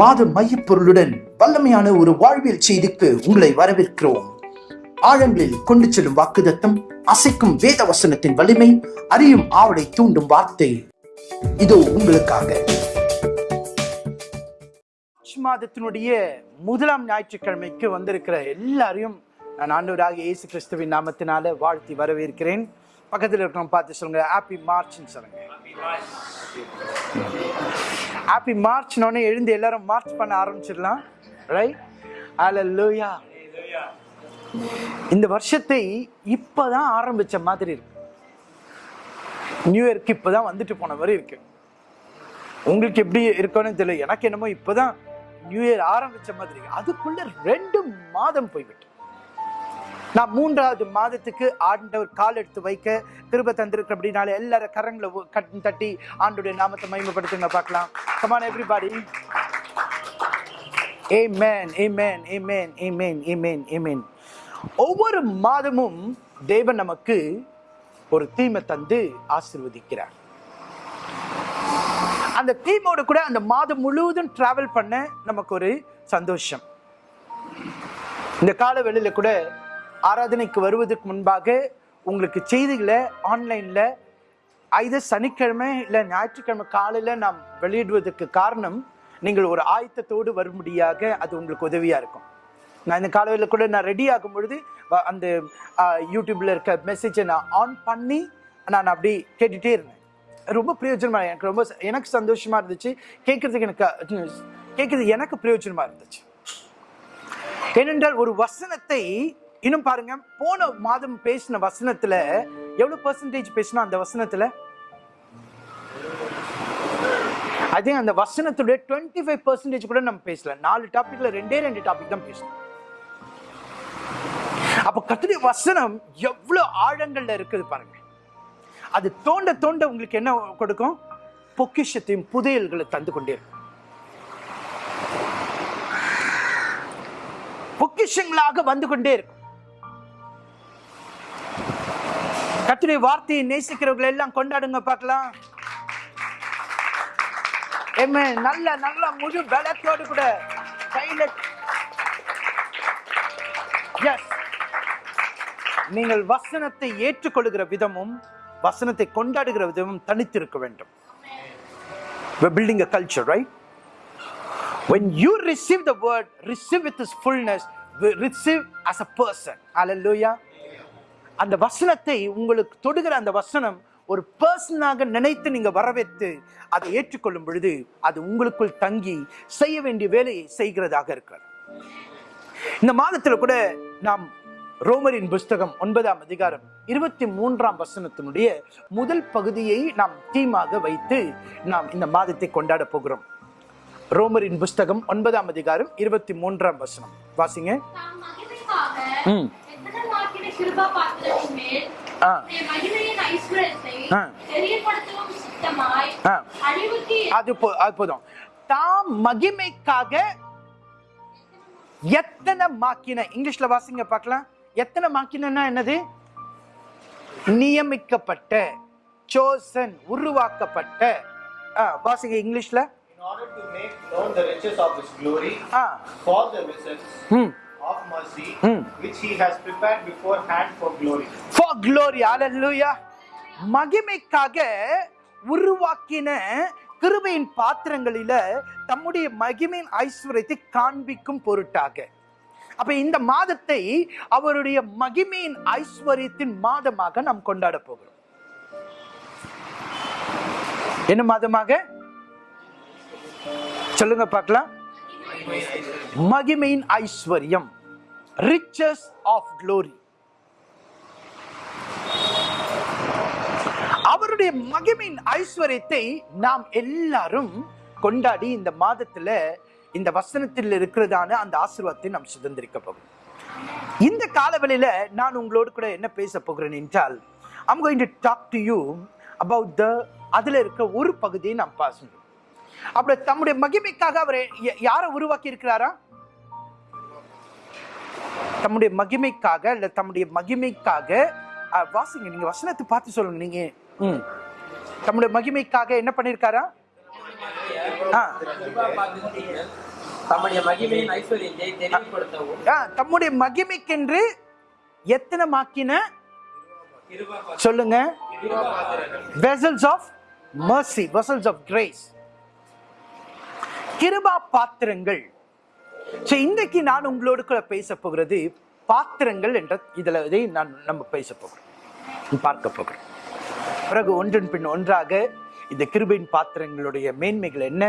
மாத மையப்பொருளுடன் வல்லமையான ஒரு வாழ்வியல் செய்திக்கு உங்களை வரவேற்கிறோம். ஆழங்களில் கொண்டு செல்லும் வாக்குதத்தம் அசைக்கும் வேத வசனத்தின் வலிமை அறியும் ஆவலை தூண்டும் வார்த்தை. இதோ உங்களுக்காக. மார்ச் மாதத்தினுடைய முதலாம் ஞாயிற்றுக்கிழமைக்கு வந்திருக்கிற எல்லாரையும் நான் ஆண்டவராக இயேசு கிறிஸ்துவின் நாமத்தினால வாழ்த்தி வரவேற்கிறேன். பக்கத்தில் இருக்கிறவங்க பார்த்து சொல்லுங்க ஹாப்பி மார்ச்னு சொல்லுங்க. ஹாப்பி மார்ச்னோடனே எழுந்து எல்லாரும் மார்ச் பண்ண ஆரம்பிச்சிடலாம். ரைட் லூயா இந்த வருஷத்தை இப்போதான் ஆரம்பிச்ச மாதிரி இருக்கு. நியூ இயர்க்கு இப்பதான் வந்துட்டு போன மாதிரி இருக்கு. உங்களுக்கு எப்படி இருக்கோன்னு தெரியல. எனக்கு என்னமோ இப்போதான் நியூ இயர் ஆரம்பிச்ச மாதிரி அதுக்குள்ள ரெண்டு மாதம் போய்விட்டு. நான் மூன்றாவது மாதத்துக்கு ஆண்டவர் கால் எடுத்து வைக்க திரும்ப தந்திருக்க அப்படின்னால எல்லாரும் கரங்களை கட் தட்டி ஆண்டுடைய நாமத்தை மகிமைப்படுத்துங்க பார்க்கலாம். Come on everybody Amen, amen, amen, amen, amen, மேன் ஒவ்வொரு மாதமும் தேவன் நமக்கு ஒரு தீமை தந்து ஆசிர்வதிக்கிறார். அந்த தீமோட கூட அந்த மாதம் முழுவதும் டிராவல் பண்ண நமக்கு ஒரு சந்தோஷம். இந்த கால வெளியில கூட ஆராதனைக்கு வருவதற்கு முன்பாக உங்களுக்கு செய்திகளை ஆன்லைனில் ஐது சனிக்கிழமை இல்லை ஞாயிற்றுக்கிழமை காலையில் நாம் வெளியிடுவதற்கு காரணம் நீங்கள் ஒரு ஆயத்தத்தோடு வரும்படியாக அது உங்களுக்கு உதவியாக இருக்கும். நான் இந்த காலையில் கூட நான் ரெடி ஆகும் பொழுது வ- அந்த யூடியூப்பில் இருக்க மெசேஜை நான் ஆன் பண்ணி நான் அப்படி கேட்டுகிட்டே இருந்தேன். ரொம்ப பிரயோஜனமாக எனக்கு ரொம்ப எனக்கு சந்தோஷமாக இருந்துச்சு. கேட்குறதுக்கு எனக்கு கேட்குறது எனக்கு பிரயோஜனமாக இருந்துச்சு. ஏனென்றால் ஒரு வசனத்தை இன்னும் பாருங்க போன மாதம் பேசின வசனத்துல எவ்வளவு பெர்சன்டேஜ் பேசினா அந்த வசனத்துல? அதே அந்த வசனத்துடைய டுவெண்ட்டி ஃபைவ் பர்சன்டேஜ் கூட நம்ம பேசல. நாலு டாபிக்ல ரெண்டே ரெண்டு டாபிக் தான் பேசணும் அப்ப கத்துடைய வசனம் எவ்வளவு ஆழங்கள்ல இருக்குது பாருங்க. அது தோண்ட தோண்ட உங்களுக்கு என்ன கொடுக்கும்? பொக்கிஷத்தையும் புதையல்களை தந்து கொண்டே இருக்கும். பொக்கிஷங்களாக வந்து கொண்டே இருக்கும். கத்துடைய வார்த்தையை நேசிக்கிறவர்கள் எல்லாம் கொண்டாடுங்க பார்க்கலாம் நல்ல நல்ல முழு பலத்தோடு கூட கையில நீங்கள் வசனத்தை ஏற்றுக்கொள்கிற விதமும் வசனத்தை கொண்டாடுகிற விதமும் தனித்திருக்க வேண்டும் We're building a culture, right? When you receive the word, receive with its fullness, receive as a person. Hallelujah. அந்த வசனத்தை உங்களுக்கு தொடுகிற அந்த வசனம் ஒரு பர்சனாக நினைத்து நீங்க வரவேற்று அதை ஏற்றுக்கொள்ளும் பொழுது அது உங்களுக்குள் தங்கி செய்ய வேண்டிய வேலையை செய்கிறதாக இருக்கிறது. இந்த மாதத்துல கூட நாம் ரோமரின் புஸ்தகம் ஒன்பதாம் அதிகாரம் இருபத்தி மூன்றாம் வசனத்தினுடைய முதல் பகுதியை நாம் தீமாக வைத்து நாம் இந்த மாதத்தை கொண்டாட போகிறோம். ரோமரின் புஸ்தகம் ஒன்பதாம் அதிகாரம் இருபத்தி மூன்றாம் வசனம். வாசிங்க தாம் மகிமைக்காக ம். எத்தனை மார்க்கின கிருபா பாத்திரத்தின் மேல் அது போ- அது போதும். தாம் மகிமைக்காக எத்தனை மாக்கின இங்கிலீஷ்ல வாசிங்க பார்க்கலாம். எத்தனை மாக்கினா என்னது? நியமிக்கப்பட்ட சோசன் உருவாக்கப்பட்ட. ஆ, வாசிங்க இங்கிலீஷ்ல. In order to make known the riches of his glory ah. for the riches ம். of mercy Hmm. which he has prepared beforehand for glory. For glory ஹalleluya மகிமைக்காக உருவாக்கின கிருபையின் பாத்திரங்களில தம்முடைய மகிமையின் ஐஸ்வர்யத்தை காண்பிக்கும் பொருட்டாக. அப்ப இந்த மாதத்தை அவருடைய மகிமையின் ஐஸ்வர்யத்தின் மாதமாக நாம் கொண்டாட போகிறோம். என்ன மாதமாக? சொல்லுங்க பார்க்கலாம். மகிமையின் ஐஸ்வர்யம். Riches of glory. அவருடைய மகிமையின் ஐஸ்வர்யத்தை நாம் எல்லாரும் கொண்டாடி இந்த மாதத்துல இந்த வசனத்தில் இருக்கிறதான அந்த ஆசீர்வாதத்தை நாம் சுதந்திரிக்க போகும் இந்த காலவெளியில நான் உங்களோடு கூட என்ன பேச போகிறேன் என்றால் I'm going to talk to you about the அதுல இருக்க ஒரு பகுதியை நாம் பாசணும் அப்படி தம்முடைய மகிமைக்காக அவர் யாரை உருவாக்கி இருக்கிறாரா தம்முடைய மகிமைக்காக இல்ல தம்முடைய மகிமைக்காக வாசிங்க நீங்க வசனத்தை பார்த்து சொல்லுங்க நீங்க. ம். தம்முடைய மகிமைக்காக என்ன பண்ணிருக்காரா? தம்முடைய மகிமைக்கென்று எத்தனை மாக்கின சொல்லுங்க. Vessels of mercy vessels of grace. Kripa பாத்திரங்கள். ஸோ இன்றைக்கு நான் உங்களோடு கூட பேச போகிறது பாத்திரங்கள் என்ற இதில் இதை நான் நம்ம பேச போகிறோம். பார்க்க போகிறோம். பிறகு ஒன்றின் பின் ஒன்றாக இந்த கிருபையின் பாத்திரங்களுடைய மேன்மைகள் என்ன?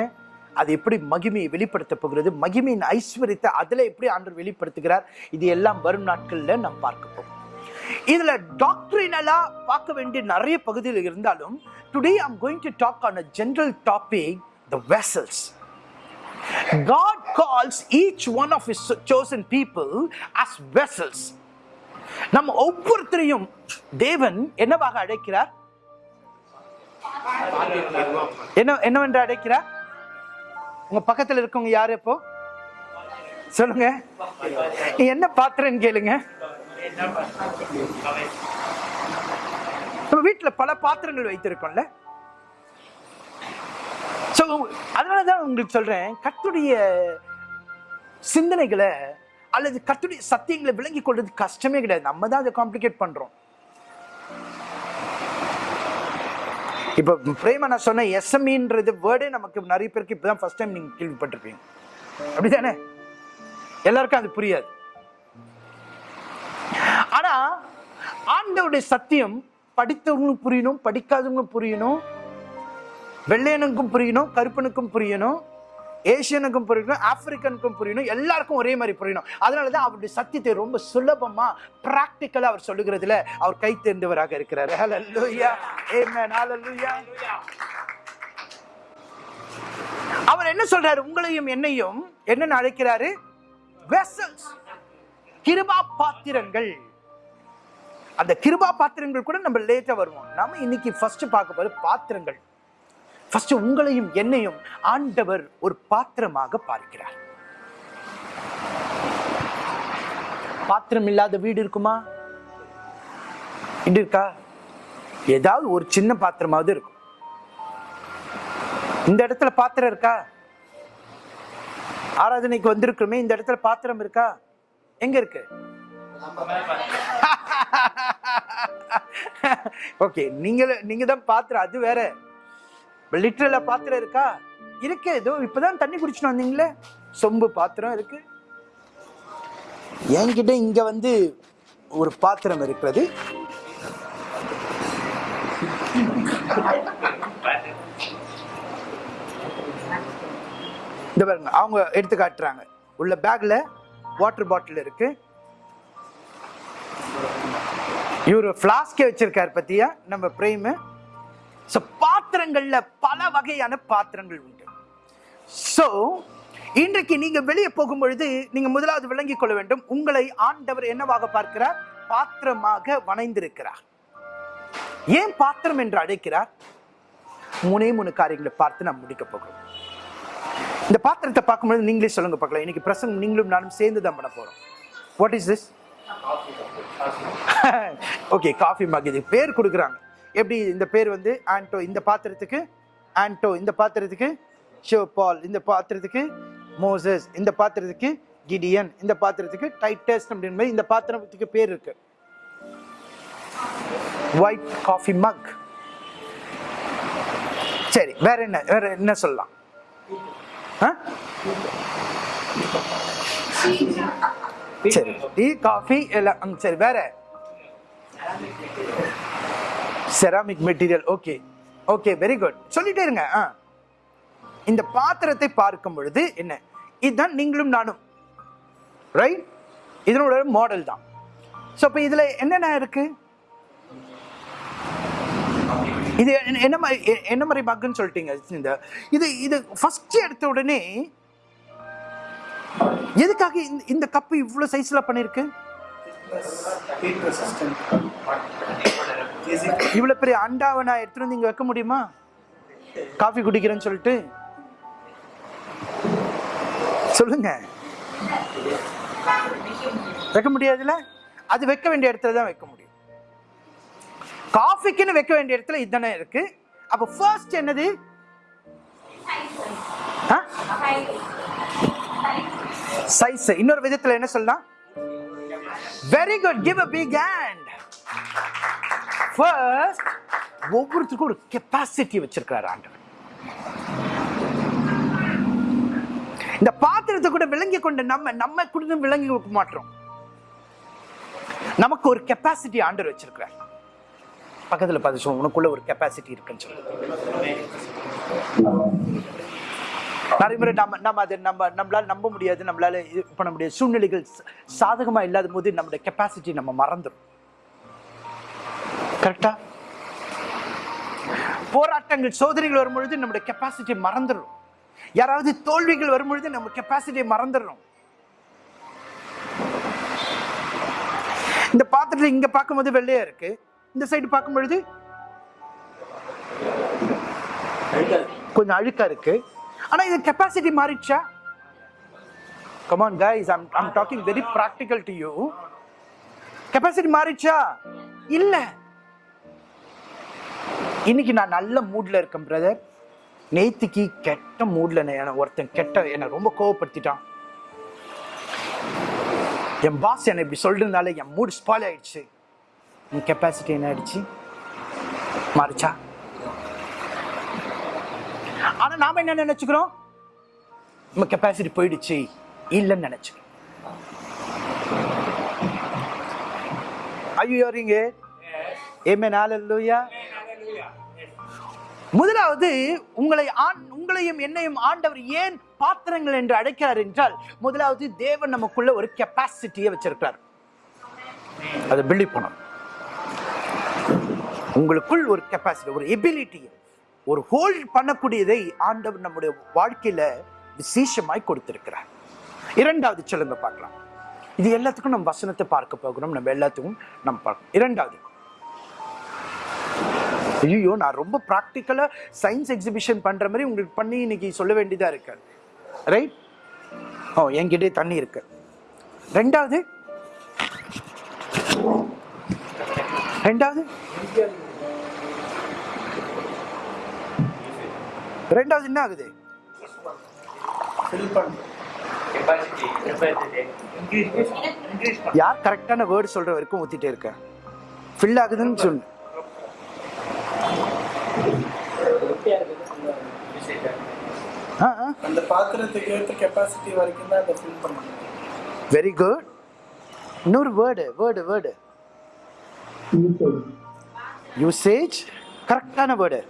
அது எப்படி மகிமையை வெளிப்படுத்த போகிறது? மகிமையின் ஐஸ்வர்யத்தை அதில் எப்படி ஆண்டு வெளிப்படுத்துகிறார்? இது எல்லாம் வரும் நாட்களில் நாம் பார்க்க போகிறோம். இதுல டாக்டரினலா பார்க்க வேண்டிய நிறைய பகுதியில் இருந்தாலும் today I'm going to talk on a general topic the vessels God calls each one of his chosen people as vessels. நம்ம ஒவ்வொருத்தரையும் தேவன் என்னவாக அழைக்கிறார்? என்ன என்னவென்று அழைக்கிறார்? உங்க பக்கத்துல இருக்கவங்க யாரு இப்போ? சொல்லுங்க. என்ன பாத்திரம் கேளுங்க. நம்ம வீட்டுல பல பாத்திரங்கள் வைத்திருக்கோம்ல. ஸோ அதனால தான் உங்களுக்கு சொல்றேன் கத்துடைய சிந்தனைகளை அல்லது கத்துடைய சத்தியங்களை விளங்கி கொள்றது கஷ்டமே கிடையாது. நம்ம தான் அதை காம்ப்ளிகேட் பண்றோம். இப்போ பிரேமா நான் சொன்ன எஸ்எம்இன்றது வேர்டே நமக்கு நிறைய பேருக்கு இப்போ தான் ஃபர்ஸ்ட் டைம் நீங்கள் கேள்விப்பட்டிருப்பீங்க. அப்படிதானே? எல்லாருக்கும் அது புரியாது. ஆனா ஆண்டவருடைய சத்தியம் படித்தவங்களும் புரியணும் படிக்காதவங்களும் புரியணும். வெள்ளையனுக்கும் புரியணும் கருப்பனுக்கும் புரியணும் ஏசியனுக்கும் புரியணும் ஆப்பிரிக்கனுக்கும் புரியணும் எல்லாருக்கும் ஒரே மாதிரி புரியணும். அதனால தான் அவருடைய சத்தியத்தை ரொம்ப சுலபமாக ப்ராக்டிக்கலாக அவர் சொல்லுகிறதுல அவர் கை தேர்ந்தவராக இருக்கிறார். ஹalleluya amen. Hallelujah. அவர் என்ன சொல்றாரு? உங்களையும் என்னையும் என்னன்னு அழைக்கிறாரு? Vessels. கிருபா பாத்திரங்கள் அந்த கிருபா பாத்திரங்கள் கூட நம்ம லேட்டா வருவோம். நம்ம இன்னைக்கு ஃபர்ஸ்ட் பார்க்க போறது பாத்திரங்கள். ஃபர்ஸ்ட் உங்களையும் என்னையும் ஆண்டவர் ஒரு பாத்திரமாக பார்க்கிறார். பாத்திரம் இல்லாத வீடு இருக்குமா? இருக்கா? ஏதாவது ஒரு சின்ன பாத்திரமாவது இருக்கும். இந்த இடத்துல பாத்திரம் இருக்கா? ஆராதனைக்கு வந்திருக்கிறோமே இந்த இடத்துல பாத்திரம் இருக்கா? எங்க இருக்கு? ஓகே நீங்க நீங்க தான் பாத்திரம் அது வேற. லிட்டரில் பாத்திரம் இருக்கா? இருக்கு ஏதோ இப்போதான் தண்ணி குடிச்சுட்டு வந்தீங்களே. சொம்பு பாத்திரம் இருக்கு. என்கிட்ட இங்க வந்து ஒரு பாத்திரம் இருக்கிறது. இந்த பாருங்க அவங்க எடுத்து காட்டுறாங்க. உள்ள பேக்ல வாட்டர் பாட்டில் இருக்கு. இவர் ஃப்ளாஸ்கே வச்சிருக்காரு பத்தியா? நம்ம பிரேமு ஸோ பாத்திரங்கள்ல பல வகையான பாத்திரங்கள் உண்டு. ஸோ இன்றைக்கு நீங்க வெளியே போகும் பொழுது நீங்க முதலாவது விளங்கிக் கொள்ள வேண்டும். உங்களை ஆண்டவர் என்னவாக பார்க்கிறார்? பாத்திரமாக வணைந்திருக்கிறார். ஏன் பாத்திரம் என்று அழைக்கிறார்? மூணே மூணு காரியங்களை பார்த்து நாம் முடிக்க போகிறோம். இந்த பாத்திரத்தை பார்க்கும்பொழுது நீங்களே சொல்லுங்க பார்க்கலாம். இன்னைக்கு பிரசங்கம் நீங்களும் நானும் சேர்ந்து தான் பண்ண போறோம். What is this okay coffee mug இது பேர் கொடுக்குறாங்க. எப்படி இந்த பேர் வந்து ஆண்டோ இந்த பாத்திரத்துக்கு? ஆண்டோ இந்த பாத்திரத்துக்கு? ஷோ பால் இந்த பாத்திரத்துக்கு? மோசஸ் இந்த பாத்திரத்துக்கு? கிடியன் இந்த பாத்திரத்துக்கு? டைட்டஸ் அப்படின்னு மாதிரி இந்த பாத்திரத்துக்கு பேர் இருக்கு. ஒயிட் காஃபி மக் சரி வேற என்ன வேற என்ன சொல்லலாம்? ஆ? சரி டீ காஃபி எல்லாம் சரி வேற? Ceramic material okay okay very good சொல்லிட்டே இருங்க. ஆ. இந்த பாத்திரத்தை பார்க்கும் பொழுது என்ன? இதுதான் நீங்களும் நானும். ரைட் இதனோட மாடல் தான். ஸோ இப்போ இதில் என்னென்ன இருக்கு? இது என்ன- மாதிரி எ- என்ன மாதிரி மக்குன்னு சொல்லிட்டீங்க இந்த இது இது ஃபர்ஸ்ட் எடுத்த உடனே எதுக்காக இந்த- இந்த கப்பு இவ்வளோ சைஸில் பண்ணியிருக்கு இவ்வளவு பெரிய அண்டாவை நான் எடுத்துட்டு வந்து இங்க வைக்க முடியுமா? காஃபி குடிக்கிறேன்னு சொல்லிட்டு. சொல்லுங்க. வைக்க முடியாதுல்ல? அது வைக்க வேண்டிய இடத்துல தான் வைக்க முடியும். காஃபிக்குன்னு வைக்க வேண்டிய இடத்துல இதுதானே இருக்கு. அப்ப ஃபர்ஸ்ட் என்னது? சைஸ் இன்னொரு விதத்துல என்ன சொல்லலாம்? Very good give a big hand first ஒவ்வொருத்தருக்கும் ஒரு கெப்பாசிட்டி வச்சிருக்கிறார் ஆண்டவர். இந்த பாத்திரத்தை கூட விளங்கி கொண்ட நம்ம நம்ம கூட விளங்கி கொடுக்க மாட்டோம். நமக்கு ஒரு கெப்பாசிட்டி ஆண்டர் வச்சிருக்கிறார். பக்கத்துல பார்த்து சொல்லுவோம் உனக்குள்ள ஒரு கெப்பாசிட்டி இருக்குன்னு சொல்லி நிறைய முறை நம்ம நம்ம அதை நம்ம நம்மளால நம்ப முடியாது நம்மளால இது பண்ண முடியாது. சூழ்நிலைகள் சாதகமாக சாதகமா இல்லாத போது நம்மளுடைய கெப்பாசிட்டி நம்ம மறந்துடும் கரெக்டா போராட்டங்கள் சோதனைகள் வரும்பொழுது நம்முடைய கெப்பாசிட்டி மறந்துடும். யாராவது தோல்விகள் வரும்பொழுது நம்ம கெப்பாசிட்டியை மறந்துடுறோம். இந்த பாத்திரத்தில் இங்க பார்க்கும்போது வெள்ளையா இருக்கு. இந்த சைடு பார்க்கும் பொழுது கொஞ்சம் அழுக்கா இருக்கு. ஆனா இது capacity மாறிடுச்சா? Come on guys I'm I'm talking very practical to you capacity மாறிடுச்சா? இல்லை. இன்னைக்கு நான் நல்ல மூட்ல இருக்கேன் பிரதர் நேத்திக்கு கெட்ட மூட்ல என்ன ஒருத்தன் கெட்ட என்னை ரொம்ப கோவப்படுத்திட்டான். என் பாஸ் என்னை இப்படி சொல்றதுனால என் மூட் ஸ்பாயில் ஆயிடுச்சு. என் கெப்பாசிட்டி என்ன ஆயிடுச்சு? மாறிச்சா? ஆனா நாம என்ன நினைச்சுக்கிறோம்? நம்ம கெப்பாசிட்டி போயிடுச்சு. இல்லைன்னு நினைச்சுக்கிறோம். ஐயோ யோரிங்க ஏமே நாளல்லூயா முதலாவது உங்களை ஆண் உங்களையும் என்னையும் ஆண்டவர் ஏன் பாத்திரங்கள் என்று அழைக்கிறார் என்றால் முதலாவது தேவன் நமக்குள்ள ஒரு கெப்பாசிட்டியை வச்சிருக்கிறார். அதை பிலீவ் பண்ணணும். உங்களுக்குள் ஒரு கெப்பாசிட்டி ஒரு எபிலிட்டி ஒரு ஹோல்ட் பண்ணக்கூடியதை ஆண்டவர் நம்முடைய வாழ்க்கையில விசேஷமாய் கொடுத்திருக்கிறார். இரண்டாவது சொல்லுங்க பார்க்கலாம். இது எல்லாத்துக்கும் நம்ம வசனத்தை பார்க்க போகிறோம். நம்ம எல்லாத்துக்கும் நம்ம பார்க்கணும் இரண்டாவது. ஐயோ நான் ரொம்ப ப்ராக்டிக்கலா சயின்ஸ் எக்ஸிபிஷன் பண்ற மாதிரி உங்களுக்கு பண்ணி இன்னைக்கு சொல்ல வேண்டியதா இருக்கு. ரைட் ஓ என்கிட்டே தண்ணி இருக்கு. ரெண்டாவது? ரெண்டாவது? ரெண்டாவது என்ன ஆகுது? யார் கரெக்டான வேர்டு சொல்ற வரைக்கும் ஊத்திட்டே இருக்கேன் ஃபில் ஆகுதுன்னு சொல்லு ஆ ஆ அந்த பாத்திரத்துக்கு ஏற்ற கெப்பாசிட்டி வரைக்கும் தான் அதை ஃபில் பண்ணணும். வெரி குட் இன்னொரு வேர்டு வேர்டு வேர்டு யூசேஜ் கரெக்டான வேர்டு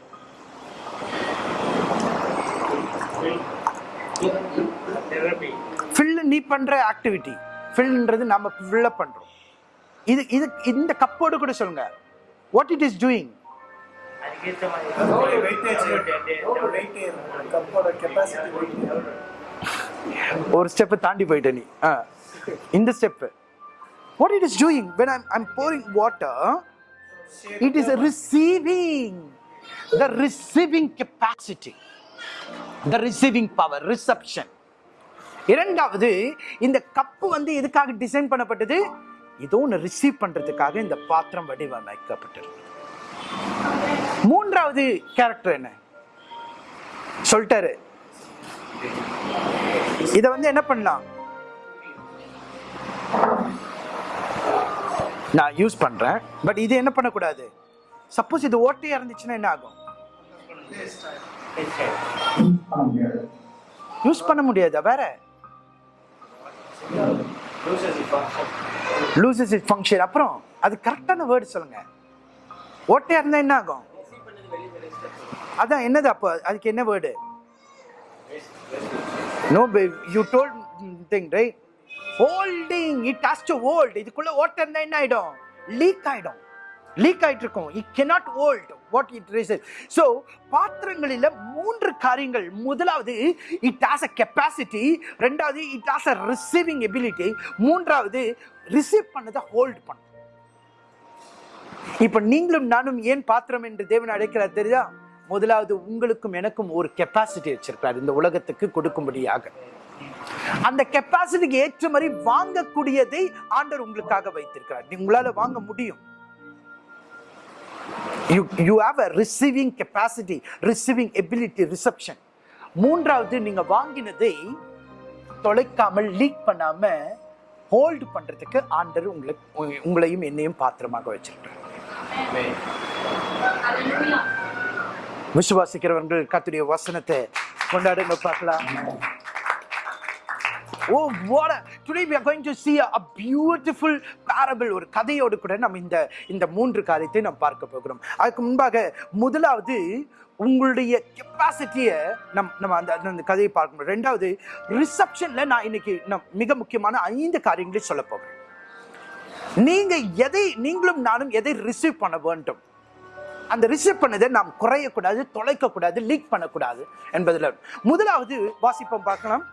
ஃபில் நீ பண்ற ஆக்டிவிட்டி ஃபில்ன்றது நம்ம ஃபில்லப் பண்றோம். இது இது இந்த கப்போடு கூட சொல்லுங்க. வாட் இட் இஸ் டூயிங் ஒரு ஸ்டெப் தாண்டி போயிட்ட நீ. இந்த step what it is doing when i'm i'm pouring water it is a receiving the receiving capacity the receiving power reception. இரண்டாவது இந்த கப்பு வந்து எதுக்காக டிசைன் பண்ணப்பட்டது? ஏதோ ஒன்று ரிசீவ் பண்றதுக்காக இந்த பாத்திரம் வடிவமைக்கப்பட்டிருக்கு மூன்றாவது கேரக்டர் என்ன? சொல்லிட்டாரு. இத வந்து என்ன பண்ணலாம்? நான் யூஸ் பண்றேன். பட் இது என்ன பண்ணக்கூடாது? சப்போஸ் இது ஓட்டையா இருந்துச்சுன்னா என்ன ஆகும்? யூஸ் பண்ண முடியாதா? வேற? லூசஸ் இட் ஃபங்க்ஷன் அப்புறம் அது கரெக்டான வேர்டு சொல்லுங்க. ஓட்டையாக இருந்தால் என்ன ஆகும்? அதான் என்னது அப்போ? அதுக்கு என்ன word no you told thing right holding it has to hold இதுக்குள்ள ஓட்டம் இருந்தா என்ன ஆகிடும் லீக் ஆகிடும் லீக் ஆகிட்டு இருக்கும் it cannot hold what it reason so பாத்திரங்களில் மூன்று காரியங்கள். முதலாவது இட் ஹாஸ் அ கெப்பாசிட்டி ரெண்டாவது it has a receiving ability மூன்றாவது ரிசீவ் பண்ணதை ஹோல்ட் பண்ணும் இப்போ நீங்களும் நானும் ஏன் பாத்திரம் என்று தேவன் அழைக்கிறார் தெரியுதா? முதலாவது உங்களுக்கும் எனக்கும் ஒரு கெப்பாசிட்டி வச்சிருக்கிறார் இந்த உலகத்துக்கு கொடுக்கும்படியாக. அந்த கெப்பாசிட்டிக்கு ஏற்ற மாதிரி வாங்கக்கூடியதை ஆண்டர் உங்களுக்காக வைத்திருக்கிறார். உங்களால வாங்க முடியும். You you have a receiving capacity receiving ability reception மூன்றாவது நீங்க வாங்கினதை தொலைக்காமல் லீக் பண்ணாம ஹோல்டு பண்றதுக்கு ஆண்டர் உங்களை உங்களையும் என்னையும் பாத்திரமாக வச்சிருக்கிறார். விசுவாசிக்கிறவர்கள் கத்துடைய வசனத்தை கொண்டாடுங்க பார்க்கலாம். ஓ what today we are going to to see a, a beautiful parable. ஒரு கதையோடு கூட நம்ம இந்த இந்த மூன்று காரியத்தை நாம் பார்க்க போகிறோம். அதுக்கு முன்பாக முதலாவது உங்களுடைய கெப்பாசிட்டியை நம் நம்ம அந்த அந்த- கதையை பார்க்கணும் ரெண்டாவது ரிசப்ஷனில் நான் இன்னைக்கு நம் மிக முக்கியமான ஐந்து காரியங்களை சொல்ல போகிறேன். நீங்கள் எதை நீங்களும் நானும் எதை ரிசீவ் பண்ண வேண்டும்? அந்த ரிசீவ் பண்ணதை நாம் குறையக்கூடாது தொலைக்கக்கூடாது லீக் பண்ணக்கூடாது என்பதில் முதலாவது வாசிப்போம் பார்க்கலாம்.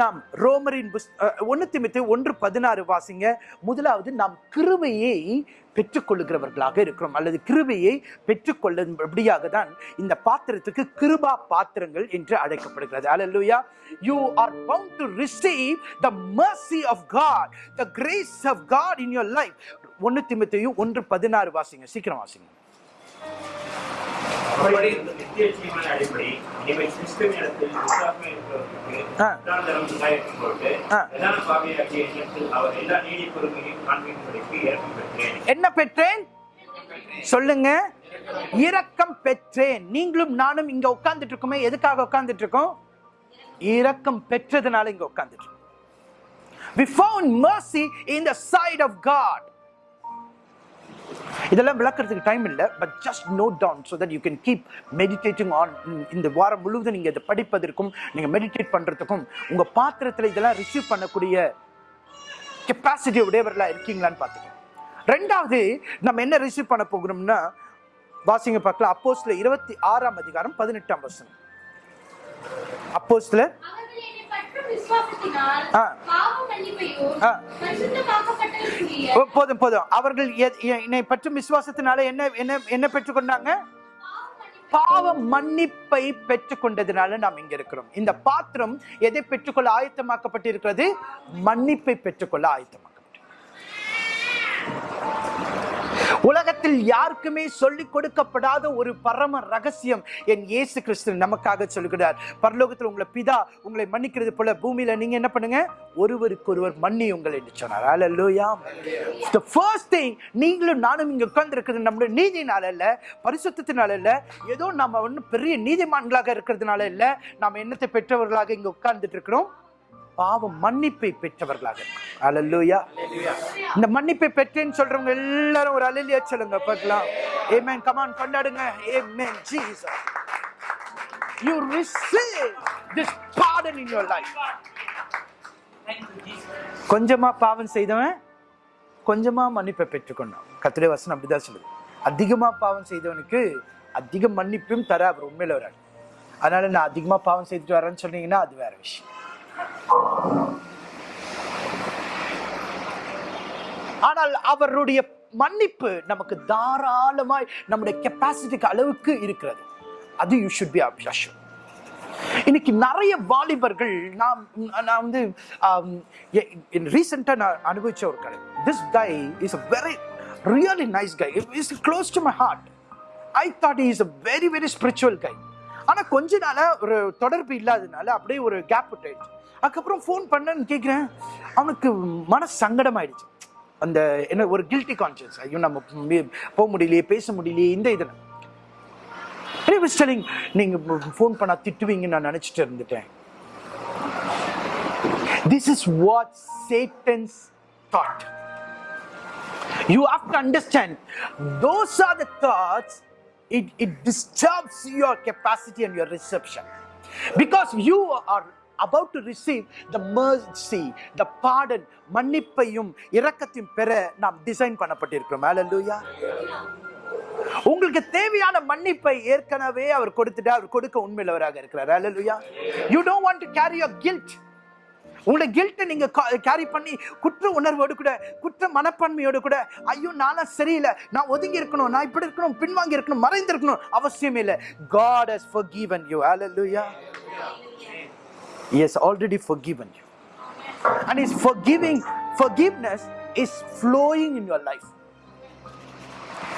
நாம் ரோமரின் புஸ் ஒன்று திமித்து ஒன்று பதினாறு வாசிங்க. முதலாவது நாம் கிருவையை பெற்றுக்கொள்ளுகிறவர்களாக இருக்கிறோம். அல்லது கிருபையை பெற்றுக்கொள்ளும்படியாக தான் இந்த பாத்திரத்துக்கு கிருபா பாத்திரங்கள் என்று அழைக்கப்படுகிறது. அல்லேலூயா you are bound to receive the mercy of God the grace of God in your life ஒன்று திமுத்தையும் ஒன்று பதினாறு வாசிங்க. சீக்கிரம் வாசிங்க. என்ன பெற்றேன்? சொல்லுங்க. இரக்கம் பெற்றேன். நீங்களும் நானும் இங்க உட்கார்ந்துட்டு இருக்கோமே எதுக்காக உட்கார்ந்துட்டு இருக்கோம் இரக்கம் பெற்றதுனால இங்க உட்கார்ந்துட்டு இருக்கோம் we found mercy in the side of god. இதெல்லாம் விளக்குறதுக்கு டைம் இல்லை but just note down so that you can keep meditating on இந்த வாரம் முழுவதும் நீங்கள் இதை படிப்பதற்கும் நீங்கள் மெடிடேட் பண்ணுறதுக்கும் உங்கள் பாத்திரத்தில் இதெல்லாம் ரிசீவ் பண்ணக்கூடிய கெப்பாசிட்டி உடையவர்களா இருக்கீங்களான்னு பார்த்துக்கோங்க. ரெண்டாவது நம்ம என்ன ரிசீவ் பண்ண போகிறோம்னா வாசிங்க பார்க்கலாம். அப்போஸ்ல இருபத்தி ஆறாம் அதிகாரம் பதினெட்டாம் வசனம். அப்போஸ்ல ஆ. போதும் போதும். அவர்கள் என்னை பற்றும் விசுவாசத்தினால என்ன என்ன என்ன பெற்றுக்கொண்டாங்க? பாவ மன்னிப்பை பெற்றுக்கொண்டதுனால நாம் இங்க இருக்கிறோம். இந்த பாத்திரம் எதை பெற்றுக்கொள்ள ஆயத்தமாக்கப்பட்டிருக்கிறது? மன்னிப்பை பெற்றுக்கொள்ள ஆயத்தமாக்கப்பட்டு உலகத்தில் யாருக்குமே சொல்லிக் கொடுக்கப்படாத ஒரு பரம ரகசியம் என் இயேசு கிறிஸ்து நமக்காக சொல்கிறார். பரலோகத்தில் உங்களை பிதா உங்களை மன்னிக்கிறது போல பூமியில நீங்க என்ன பண்ணுங்க? ஒருவருக்கொருவர் மன்னி உங்கள் என்று சொன்னார். அல்லோயா த ஃபர்ஸ்ட் திங் நீங்களும் நானும் இங்க உட்கார்ந்து நம்முடைய நீதினால இல்ல பரிசுத்தத்தினால இல்ல ஏதோ நம்ம ஒன்றும் பெரிய நீதிமான்களாக இருக்கிறதுனால இல்ல நாம் என்னத்தை பெற்றவர்களாக இங்க உட்கார்ந்துட்டு இருக்கிறோம். பாவ மன்னிப்பை பெற்றவர்களாக அல்லேலூயா இந்த மன்னிப்பை பெற்றேன்னு சொல்றவங்க எல்லாரும் ஒரு அலையிலியா சொல்லுங்க பார்க்கலாம். ஏமேன் கமான் கொண்டாடுங்க. ஏமேன் Jesus you receive this pardon in your life கொஞ்சமா பாவம் செய்தவன் கொஞ்சமா மன்னிப்பை பெற்றுக்கொண்டான். கத்திரை வசனம் அப்படிதான் சொல்லுது. அதிகமா பாவம் செய்தவனுக்கு அதிக மன்னிப்பும் தர அவர் உண்மையில வராது அதனால நான் அதிகமா பாவம் செய்துட்டு வரேன்னு சொன்னீங்கன்னா அது வேற விஷயம். ஆனால் அவருடைய மன்னிப்பு நமக்கு தாராளமாய் நம்முடைய கெப்பாசிட்டிக்கு அளவுக்கு இருக்கிறது. அது யூ ஷுட் பி அப்ஷன் இன்னைக்கு நிறைய வாலிபர்கள் நாம் நான் வந்து um, ரீசெண்டாக நான் அனுபவிச்ச ஒரு கடை this guy is a very really nice guy is close to my heart I thought is a very very spiritual guy ஆனால் கொஞ்ச நாளாக ஒரு தொடர்பு இல்லாததுனால அப்படியே ஒரு கேப் விட்டாயிடுச்சு அதுக்கப்புறம் ஃபோன் பண்ணேன்னு கேட்குறேன் அவனுக்கு மன சங்கடம் ஆயிடுச்சு அந்த என்ன ஒரு கில்ட்டி கான்சியன்ஸ் ஐயோ நம்ம போக முடியலையே பேச முடியலையே இந்த இதில் ஸ்டெலிங் நீங்கள் ஃபோன் பண்ணால் திட்டுவீங்கன்னு நான் நினைச்சிட்டு இருந்துட்டேன் this is what Satan's thought you have to understand those are the thoughts it it disturbs your capacity and your reception because you are about to receive the mercy the pardon மன்னிப்பையும் இரக்கத்தையும் பெற நாம் design பண்ணப்பட்டிருக்கிறோம். லூயா உங்களுக்கு தேவையான மன்னிப்பை ஏற்கனவே அவர் கொடுத்துட்டு அவர் கொடுக்க உண்மையிலவராக இருக்கிறார். Hallelujah. You don't want to carry your guilt உங்களை கில்ட்டை நீங்கள் கேரி பண்ணி குற்ற உணர்வோடு கூட குற்ற மனப்பான்மையோடு கூட ஐயோ நானும் சரியில்லை நான் ஒதுங்கி இருக்கணும் நான் இப்படி இருக்கணும் பின்வாங்கி இருக்கணும் மறைந்திருக்கணும் அவசியமே இல்லை. Has for forgiven you hallelujah. He has already forgiven you. And his forgiving forgiveness is flowing in your life.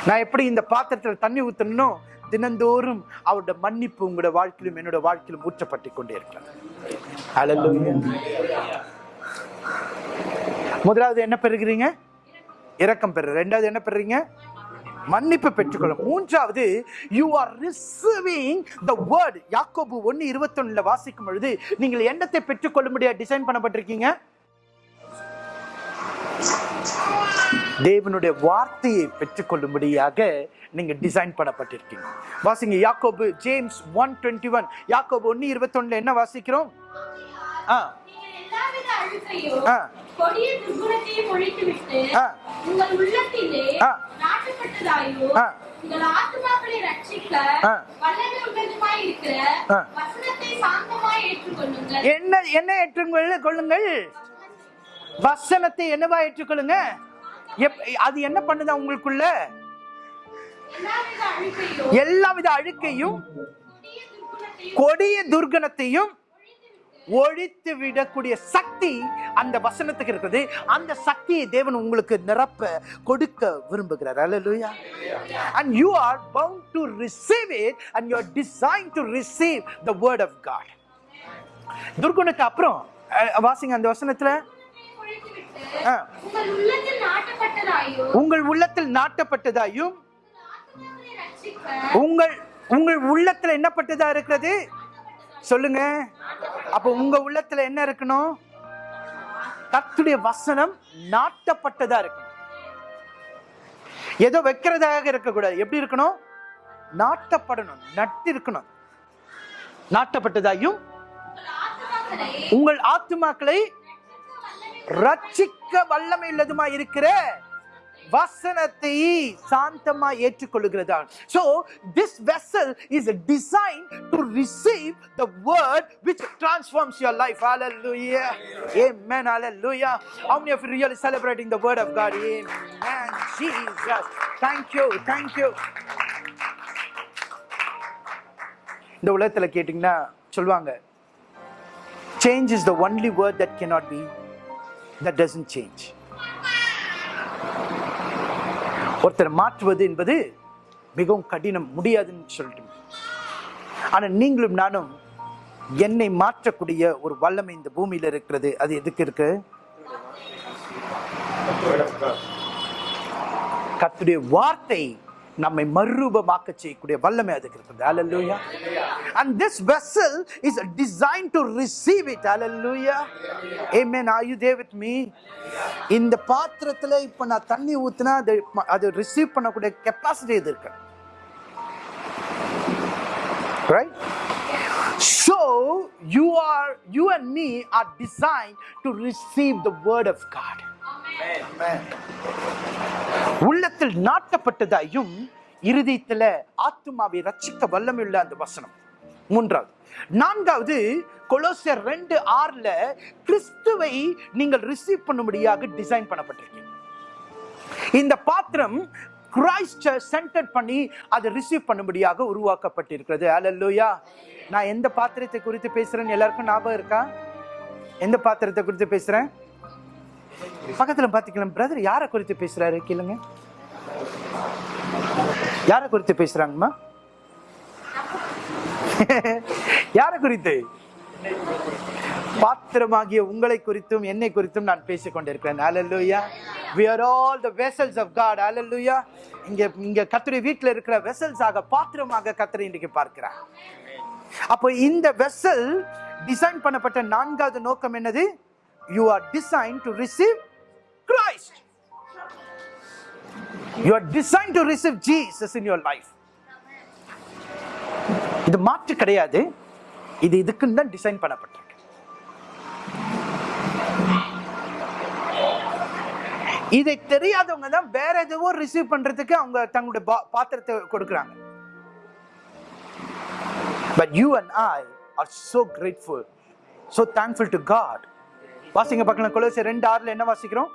நான் எப்படி இந்த பாத்திரத்தில் தண்ணி ஊத்தணும் தினந்தோறும் அவருடைய மன்னிப்பு உங்களோட வாழ்க்கையிலும் என்னோட வாழ்க்கையிலும் ஊற்றப்பட்டு கொண்டே இருக்கிறேன் முதலாவது என்ன பெறுகிறீங்க? இரக்கம் பெறு ரெண்டாவது என்ன பெறுறீங்க மன்னிப்பு பெற்றுக்கொள்ளும். மூன்றாவது you are receiving the word யாக்கோபு ஒன்று இருபத்தொன்னுல வாசிக்கும் பொழுது நீங்கள் எண்ணத்தை பெற்றுக்கொள்ளும்படியா டிசைன் பண்ணப்பட்டிருக்கீங்க? தேவனுடைய வார்த்தையை பெற்றுக்கொள்ளும்படியாக நீங்க டிசைன் பண்ணப்பட்டிருக்கீங்க. வாசிங்க யாக்கோபு ஜேம்ஸ் ஒன் டுவெண்ட்டி ஒன் யாக்கோபு ஒன்று இருபத்தொன்னுல என்ன வாசிக்கிறோம்? ஆ. என்ன என்ன ஏற்றுக்கொள்ள கொள்ளுங்கள்? வசனத்தை என்னவா ஏற்றுக்கொள்ளுங்க? அது என்ன பண்ணுதா உங்களுக்குள்ள? எல்லாவித அழுக்கையும் கொடிய துர்கணத்தையும் ஒழித்து விடக்கூடிய சக்தி அந்த வசனத்துக்கு இருக்குது. அந்த சக்தியை தேவன் உங்களுக்கு நிரப்ப கொடுக்க விரும்புகிறார். அல்லேலூயா and you are bound to receive it and you are designed to receive the word of god. துர்குணக்கு அப்புறம் வாசிங்க அந்த வசனத்துல. உங்கள் உள்ளத்தில் நாட்டப்பட்டதாயும் உங்கள் உங்கள் உள்ளத்துல என்னப்பட்டதா இருக்கிறது? சொல்லுங்க. அப்ப உங்க உள்ளத்துல என்ன இருக்கணும்? கத்துடைய வசனம் நாட்டப்பட்டதா இருக்கணும். ஏதோ வைக்கிறதாக இருக்கக்கூடாது. எப்படி இருக்கணும்? நாட்டப்படணும். நட்டு இருக்கணும். நாட்டப்பட்டதாயும் உங்கள் ஆத்துமாக்களை ரட்சிக்க வல்லமை உள்ளதுமா இருக்கிற வசனத்தை சாந்தமா ஏற்றுக்கொள்கிறதா so this vessel is design to receive the word which transforms your life hallelujah amen hallelujah how many of you really celebrating the word of god amen jesus thank you thank you இந்த உலகத்துல கேட்டிங்கன்னா சொல்லுவாங்க change is the only word that cannot be that doesn't change ஒருத்தர் மாற்றுவது என்பது மிகவும் கடினம் முடியாதுன்னு சொல்லிட்டு ஆனால் நீங்களும் நானும் என்னை மாற்றக்கூடிய ஒரு வல்லமை இந்த பூமியில் இருக்கிறது. அது எதுக்கு இருக்கு? கத்துடைய வார்த்தை நம்மை மறுரூபமாக்க செய்யக்கூடிய வல்லமை அதுக்கு இருக்குது hallelujah and this vessel is design to receive it hallelujah ஏமேன் are you there with me இந்த பாத்திரத்தில் இப்போ நான் தண்ணி ஊற்றினா அது அதை ரிசீவ் பண்ணக்கூடிய கெப்பாசிட்டி இது இருக்கு right so you are you and me are designed to receive the word of God. உள்ளத்தில் நாட்டப்பட்டதாயும் இருதயத்தில் ஆத்துமாவை ரட்சிக்க வல்லமையுள்ள அந்த வசனம். மூன்றாவது நான்காவது கொலோசியர் ரெண்டு ஆறுல கிறிஸ்துவை நீங்கள் ரிசீவ் பண்ணும்படியாக டிசைன் பண்ணப்பட்டிருக்கீங்க. இந்த பாத்திரம் கிரைஸ்ட சென்டர் பண்ணி அதை ரிசீவ் பண்ணும்படியாக உருவாக்கப்பட்டிருக்கிறது. அலல்லோயா நான் எந்த பாத்திரத்தை குறித்து பேசுறேன்னு எல்லாருக்கும் ஞாபகம் இருக்கா? எந்த பாத்திரத்தை குறித்து பேசுறேன்? பக்கத்தில் பார்த்துக்கலாம் பிரதர் யாரை குறித்து பேசுகிறாரு கேளுங்க. யாரை குறித்து பேசுகிறாங்கம்மா யாரை குறித்து? பாத்திரமாகிய உங்களை குறித்தும் என்னை குறித்தும் நான் பேசிக் கொண்டிருக்கிறேன். ஹalleluya we are all the vessels of god. Hallelujah. இங்க இங்க கர்த்தருடைய வீட்டில் இருக்கிற வெசல்ஸ் ஆக பாத்திரமாக கர்த்தரை இன்றைக்கு பார்க்கிறார். அப்போ இந்த வெசல் டிசைன் பண்ணப்பட்ட நான்காவது நோக்கம் என்னது? You are design to receive Christ. You are design to receive Jesus in your life இது மாற்று கிடையாது இது இதுக்குன்னு தான் டிசைன் பண்ணப்பட்டிருக்கு இதை தெரியாதவங்க தான் வேற எதுவோ ரிசீவ் பண்றதுக்கு அவங்க தங்களுடைய பா- பாத்திரத்தை கொடுக்குறாங்க But you and I are so grateful, so thankful to God. வாசிங்க பார்க்கலாம். கொலோசியர் ரெண்டு ஆறுல என்ன வாசிக்கிறோம்.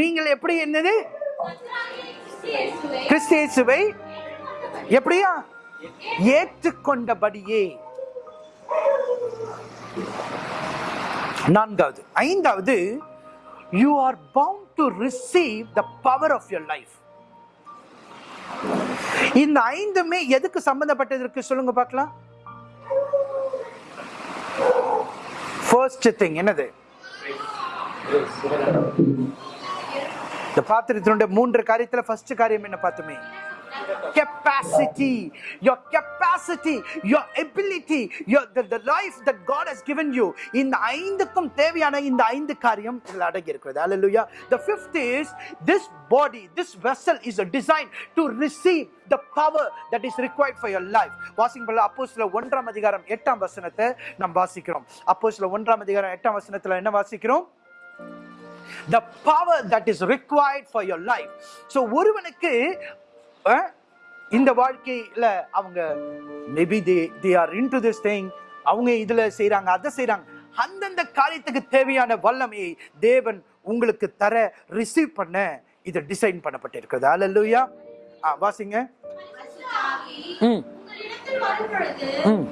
நீங்கள் எப்படி என்னது? கர்த்தராகிய கிறிஸ்து இயேசுவை கிறிஸ்து இயேசுவை ஏற்றுக்கொண்டபடியே. எப்படியா? ஏற்றுக்கொண்டபடியே. நான்காவது ஐந்தாவது you are bound to receive the power of your life. இந்த ஐந்துமே எதுக்கு சம்பந்தப்பட்டது இருக்கு சொல்லுங்க பார்க்கலாம். ஃபர்ஸ்ட் திங் என்னது? இந்த பாத்திரத்தினுடைய மூன்று காரியத்துல ஃபர்ஸ்ட் காரியம் என்ன பார்த்துமே? Capacity your capacity your ability your the, the life that god has given you இந்த ஐந்துக்கும் தேவையான இந்த ஐந்து காரியம் இதில் அடங்கி இருக்கிறது hallelujah the fifth is this body this vessel is a design to receive the power that is required for your life washing பண்ணல அப்போ சில ஒன்றாம் அதிகாரம் எட்டாம் வசனத்தை நாம் வாசிக்கிறோம் அப்போ சில ஒன்றாம் அதிகாரம் எட்டாம் வசனத்துல என்ன வாசிக்கிறோம் the power that is required for your life so ஒருவனுக்கு இந்த வாழ்க்கையில அவங்க maybe they they are into this thing அவங்க இதுல செய்றாங்க அதை செய்றாங்க. அந்தந்த காரியத்துக்கு தேவையான வல்லமையை தேவன் உங்களுக்கு தர ரிசீவ் பண்ண இது டிசைன் பண்ணப்பட்டிருக்கிறது. அல்லேலூயா ஆ வாசிங்க. ம். ம்.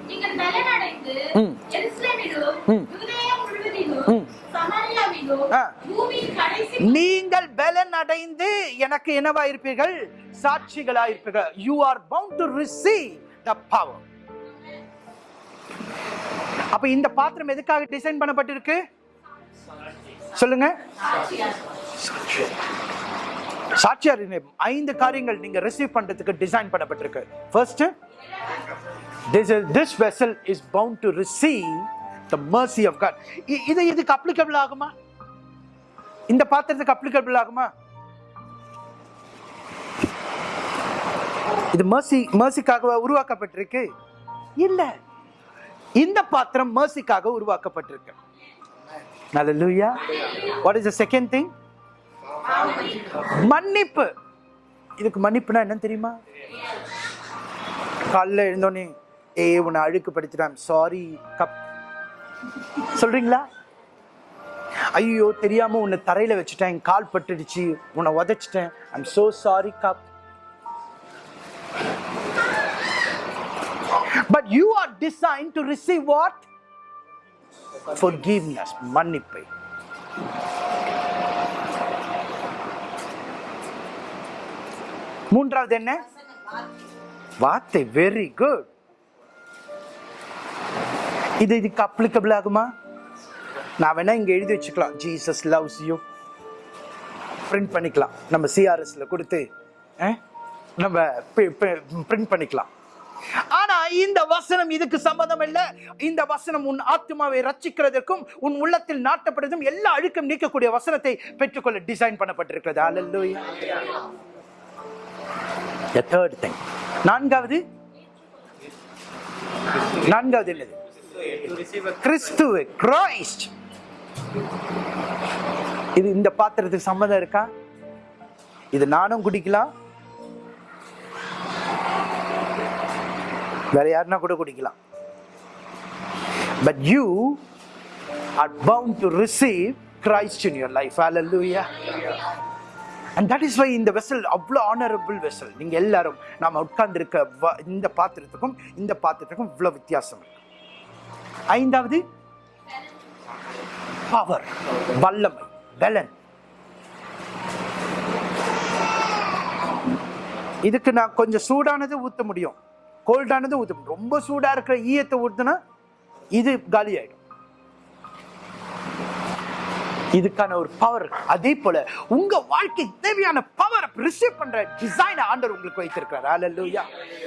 ம். நீங்கள் பலன் அடைந்து எனக்கு என்னவா இருப்பீர்கள்? சாட்சிகளா இருப்பீர்கள் you are bound to receive the power அப்ப இந்த பாத்திரம் எதுக்காக டிசைன் பண்ணப்பட்டிருக்கு? சொல்லுங்க. சாட்சியார் ஐந்து காரியங்கள் நீங்க ரிசீவ் பண்றதுக்கு டிசைன் பண்ணப்பட்டிருக்கு. First this is this vessel is bound to the the mercy of god. இது இதுக்கு அப்ளிகபிள் ஆகுமா? இந்த பாத்திரத்துக்கு அப்ளிகபிள் ஆகுமா? இது மர்சி மர்சிக்காக உருவாக்கப்பட்டிருக்கு? இல்ல. இந்த பாத்திரம் மர்சிக்காக உருவாக்கப்பட்டிருக்கு. Hallelujah. What is the second thing மன்னிப்பு. இதுக்கு மன்னிப்புனா என்ன தெரியுமா? காலைல எழுந்தோடனே ஏ உன்னை அழுக்கு படுத்திட்டான் சாரி கப் சொல்றீங்களா? ஐயோ தெரியாம உன்னை தரையில வச்சுட்டேன் கால் பட்டுடுச்சு உன்னை உதைச்சிட்டேன். I'm so sorry cup. But you are design to receive what forgiveness மன்னிப்பை. மூன்றாவது என்ன? வார்த்தை. வெரி குட் இது இதுக்கு அப்ளிகபிள் ஆகுமா? நான் வேணா இங்க எழுதி வச்சுக்கலாம். ஜீசஸ் லவ்ஸ் யூ பிரிண்ட் பண்ணிக்கலாம். நம்ம சிஆர்எஸ்ல கொடுத்து நம்ம பிரிண்ட் பண்ணிக்கலாம். ஆனா இந்த வசனம் இதுக்கு சம்பந்தம் இல்ல. இந்த வசனம் உன் ஆத்மாவை ரச்சிக்கிறதற்கும் உன் உள்ளத்தில் நாட்டப்படுறதும் எல்லா அழுக்கம் நீக்கக்கூடிய வசனத்தை பெற்றுக்கொள்ள டிசைன் பண்ணப்பட்டிருக்கிறது. அல்லேலூயா தேர்ட் திங் நான்காவது. நான்காவது என்னது? கிறிஸ்துவ கிரைஸ்ட் இது இந்த பாத்திரத்துக்கு சம்மதம் இருக்கா? இது நானும் குடிக்கலாம். வேற யாருன்னா கூட குடிக்கலாம். But you are bound to receive Christ in your life hallelujah and that is why இந்த வெசல் அவ்வளோ ஆனரபிள் வெசல் நீங்கள் எல்லாரும் நாம் உட்கார்ந்துருக்க வ- இந்த பாத்திரத்துக்கும் இந்த பாத்திரத்துக்கும் இவ்வளோ வித்தியாசம். இருக்கு ஐந்தாவது பவர் வல்லமை பலன். இதுக்கு நான் கொஞ்சம் சூடானது ஊத்த முடியும். கோல்டானது ஊத்த முடியும். ரொம்ப சூடா இருக்கிற ஈயத்தை ஊத்துனா இது காலி ஆயிடும். இதுக்கான ஒரு பவர் அதே போல உங்க வாழ்க்கை தேவையான பவர் ரிசீவ் பண்ற டிசைன் ஆண்டர் உங்களுக்கு வைத்திருக்கிறார். ஆலல்லூயா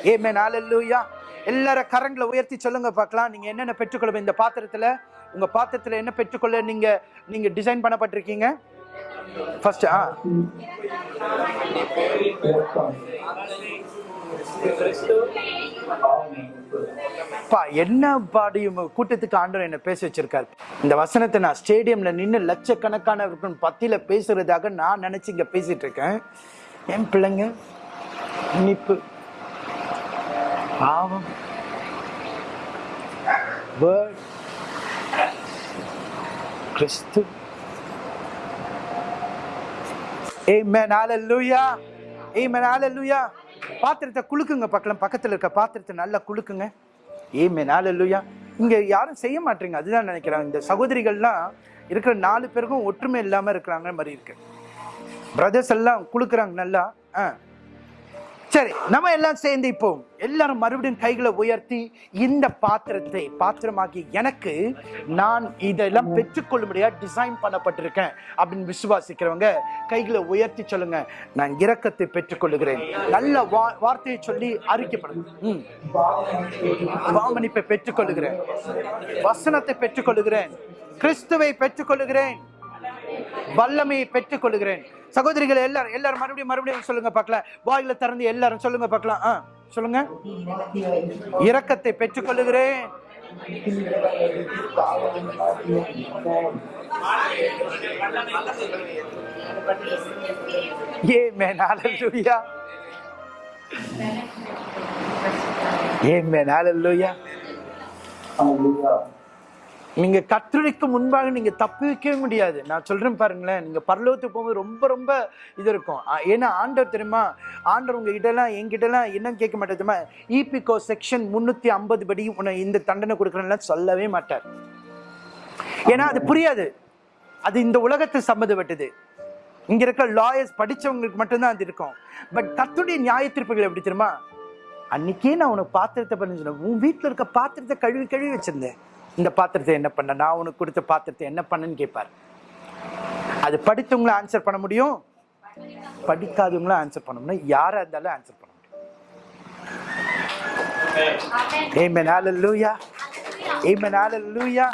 ஏ மேன் ஆலல்லூயா எல்லாரும் கரங்களை உயர்த்தி சொல்லுங்க பார்க்கலாம். நீங்க என்னென்ன பெற்றுக்கொள்ள இந்த பாத்திரத்துல உங்க பாத்திரத்துல என்ன பெற்றுக்கொள்ள நீங்க நீங்க டிசைன் பண்ணப்பட்டிருக்கீங்க? ஃபர்ஸ்ட் ஆ. என்ன பாடியும் கூட்டத்துக்கு ஆண்டவர் என்ன பேச வச்சிருக்காரு? இந்த வசனத்தை நான் ஸ்டேடியம்ல நின்று லட்சக்கணக்கான பத்தியில பேசுறதாக நான் நினைச்சு இங்க பேசிட்டு இருக்கேன். என் பிள்ளைங்க இனிப்பு. பாவம் word, கிறிஸ்து Amen. Hallelujah. Amen. Hallelujah. பாத்திரத்தை குலுக்குங்க பக்கம் பக்கத்துல இருக்க பாத்திரத்தை நல்லா குலுக்குங்க Amen. Hallelujah. இங்க யாரும் செய்ய மாட்டீங்க அதுதான் நினைக்கிறாங்க இந்த சகோதரிகள்லாம் இருக்கிற நாலு பேருக்கும் ஒற்றுமை இல்லாம இருக்கிறாங்க மாதிரி இருக்கு பிரதர்ஸ் எல்லாம் குளுக்குறாங்க நல்லா ஆ சரி நம்ம எல்லாம் சேர்ந்து இப்போ எல்லாரும் மறுபடியும் கைகளை உயர்த்தி இந்த பாத்திரத்தை பாத்திரமாகி எனக்கு நான் இதெல்லாம் பெற்றுக்கொள்ளும்படியா டிசைன் பண்ணப்பட்டிருக்கேன் அப்படின்னு விசுவாசிக்கிறவங்க கைகளை உயர்த்தி சொல்லுங்க. நான் இரக்கத்தை பெற்றுக்கொள்ளுகிறேன். நல்ல வா- வார்த்தையை சொல்லி அறிக்கைப்படுங்க. ம். பெற்றுக்கொள்ளுகிறேன். வசனத்தை பெற்றுக்கொள்ளுகிறேன். கிறிஸ்துவை பெற்றுக்கொள்ளுகிறேன். வல்லமையை பெற்றுக்கொள்ளுகிறேன். சகோதரிகள் எல்லாரும் எல்லாரும் மறுபடியும் மறுபடியும் சொல்லுங்க பார்க்கலாம் வாயில திறந்து எல்லாரும் சொல்லுங்க பார்க்கலாம் ஆ சொல்லுங்க இரக்கத்தை பெற்றுக் கொள்ளுகிறேன் Amen. Hallelujah. Amen. Hallelujah. நீங்க கத்தருக்கு முன்பாக நீங்க தப்பிக்கவே முடியாது. நான் சொல்றேன் பாருங்களேன் நீங்க பரலோகத்துக்கு போகும்போது ரொம்ப ரொம்ப இது இருக்கும். ஏன்னா ஆண்டவர் தெரியுமா? ஆண்டவர் உங்ககிட்ட எல்லாம் என்கிட்ட எல்லாம் என்ன கேட்க மாட்டார் தெரியுமா? இபிகோ செக்ஷன் முன்னூத்தி ஐம்பது படி உன்னை இந்த தண்டனை கொடுக்கறேன்லாம் சொல்லவே மாட்டார். ஏன்னா அது புரியாது. அது இந்த உலகத்தை சம்மந்தப்பட்டது. இங்க இருக்க லாயர்ஸ் படிச்சவங்களுக்கு மட்டும்தான் அது இருக்கும். பட் கத்துடைய நியாய தீர்ப்புகள் எப்படி தெரியுமா? அன்னைக்கே நான் உனக்கு பாத்திரத்தை பண்ணி சொன்னேன் உன் வீட்டில் இருக்க பாத்திரத்தை கழுவி கழுவி வச்சிருந்தேன். இந்த பாத்திரத்தை என்ன பண்ண? நான் உனக்கு கொடுத்த பாத்திரத்தை என்ன பண்ணேன்னு கேட்பார் அது படித்தவங்களும் ஆன்சர் பண்ண முடியும்? படிக்காதவங்களும் ஆன்சர் பண்ண முடியும். யாரா இருந்தாலும் ஆன்சர் பண்ண முடியும். லூயா Hallelujah. Amen. Hallelujah.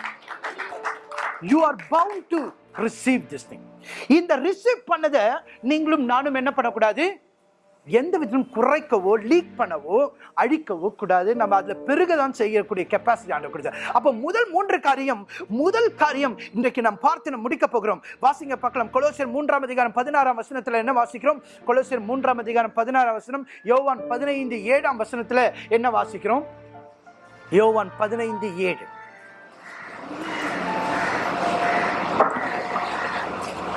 You are bound to receive this thing இந்த ரிசீவ் பண்ணதை நீங்களும் நானும் என்ன பண்ணக்கூடாது? எந்த விதத்திலும் குறைக்கவோ லீக் பண்ணவோ அழிக்கவோ கூடாது. நம்ம அதில் பெருகதான் செய்யக்கூடிய கெப்பாசிட்டி ஆண்டு கொடுத்தார். அப்போ முதல் மூன்று காரியம் முதல் காரியம் இன்றைக்கு நாம் பார்த்து நம்ம முடிக்க போகிறோம். வாசிங்க பார்க்கலாம். கொலோசியர் மூன்றாம் அதிகாரம் பதினாறாம் வசனத்தில் என்ன வாசிக்கிறோம்? கொலோசியர் மூன்றாம் அதிகாரம் பதினாறாம் வசனம் யோவான் பதினைந்து ஏழாம் வசனத்தில் என்ன வாசிக்கிறோம்? யோவான் பதினைந்து ஏழு.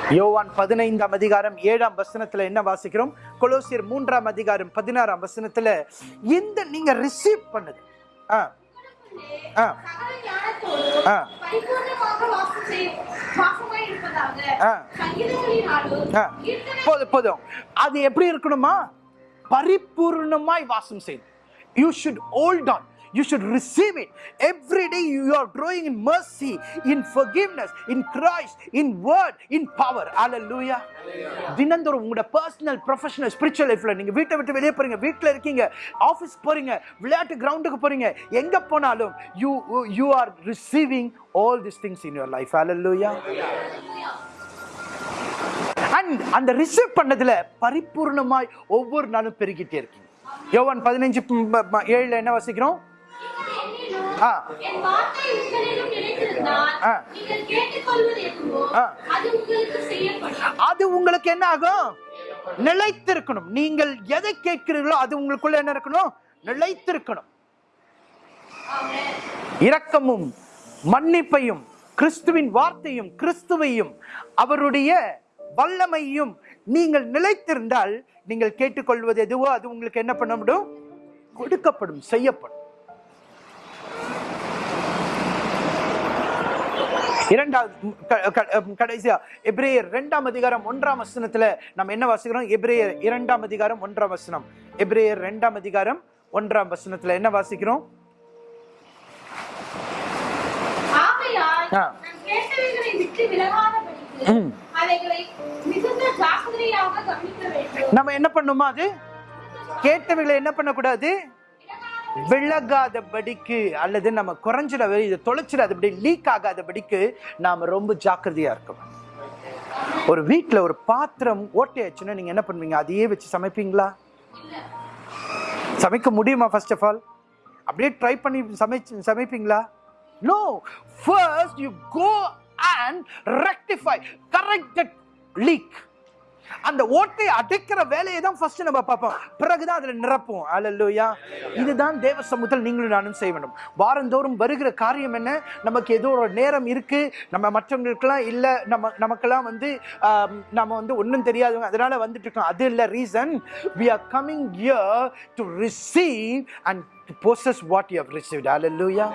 யோவான் பதினைந்தாம் அதிகாரம் ஏழாம் வசனத்தில் என்ன வாசிக்கிறோம்? கொலோசியர் மூன்றாம் அதிகாரம் பதினாறாம் வசனத்தில் இந்த நீங்க ரிசீவ் பண்ணுது ஆ. ஆ. ஆ. ஆ. ஆ. போதும் போதும். அது எப்படி இருக்கணுமா? பரிபூர்ணமாய் வாசம் செய்யும் you should hold on you should receive it every day you are growing in mercy in forgiveness in christ in word in power. Hallelujah. தினந்தோறும் உங்களோட பர்சனல் ப்ரொஃபஷனல் ஸ்பிரிச்சுவல் லைஃப்ல நீங்க வீட்டை விட்டு வெளியே போறீங்க வீட்டில் இருக்கீங்க ஆஃபீஸ் போறீங்க விளையாட்டு கிரவுண்டுக்கு போறீங்க எங்க போனாலும் you you are receiving all this things in your life hallelujah. And அந்த ரிசீவ் பண்ணதுல பரிபூர்ணமாய் ஒவ்வொரு நாளும் பெருகிட்டே இருக்கீங்க. யோவான் பதினஞ்சு ஏழுல என்ன வசிக்கிறோம்? அது உங்களுக்கு செய்யப்படும். அது உங்களுக்கு என்ன ஆகும்? நிலைத்திருக்கணும். நீங்கள் எதை கேட்கிறீர்களோ அது உங்களுக்குள்ள என்ன இருக்கணும்? நிலைத்திருக்கணும். இரக்கமும் மன்னிப்பையும் கிறிஸ்துவின் வார்த்தையும் கிறிஸ்துவையும் அவருடைய வல்லமையும் நீங்கள் நிலைத்திருந்தால் நீங்கள் கேட்டுக்கொள்வது எதுவோ அது உங்களுக்கு என்ன பண்ண முடியும்? கொடுக்கப்படும் செய்யப்படும். இரண்டாவது கடைசியா எபிரேயர் இரண்டாம் அதிகாரம் ஒன்றாம் வசனத்துல நம்ம என்ன வாசிக்கிறோம்? எபிரேயர் இரண்டாம் அதிகாரம் ஒன்றாம் வசனம். எபிரேயர் இரண்டாம் அதிகாரம் ஒன்றாம் வசனத்துல என்ன வாசிக்கிறோம்? நம்ம என்ன பண்ணுமா அது? கேட்டவைகளை என்ன பண்ணக்கூடாது? விலகாதபடிக்கு அல்லது நம்ம குறைஞ்சிட இதை தொலைச்சிடாதபடி லீக் ஆகாதபடிக்கு நாம் ரொம்ப ஜாக்கிரதையாக இருக்கணும். ஒரு வீட்டில் ஒரு பாத்திரம் ஓட்டையாச்சுன்னா நீங்கள் என்ன பண்ணுவீங்க? அதையே வச்சு சமைப்பீங்களா? சமைக்க முடியுமா ஃபர்ஸ்ட் ஆஃப் ஆல் அப்படியே ட்ரை பண்ணி சமைச்சு சமைப்பீங்களா? No first you go and rectify correct leak அந்த ஓட்டை அடைக்கிற வேலையை தான் ஃபர்ஸ்ட் நம்ம பார்ப்போம். பிறகுதான் அதில் நிரப்புவோம். அலல்லுயா இதுதான் தேவ சமூகத்தில் நீங்களும் நானும் செய்ய வேண்டும். வாரந்தோறும் வருகிற காரியம் என்ன? நமக்கு ஏதோ ஒரு நேரம் இருக்கு. நம்ம மற்றவங்களுக்கெல்லாம் இல்லை. நம்ம நமக்கெல்லாம் வந்து நம்ம வந்து ஒன்றும் தெரியாதவங்க. அதனால வந்துட்டு இருக்கோம். அது இல்லை reason we are coming here to receive and to what you have received hallelujah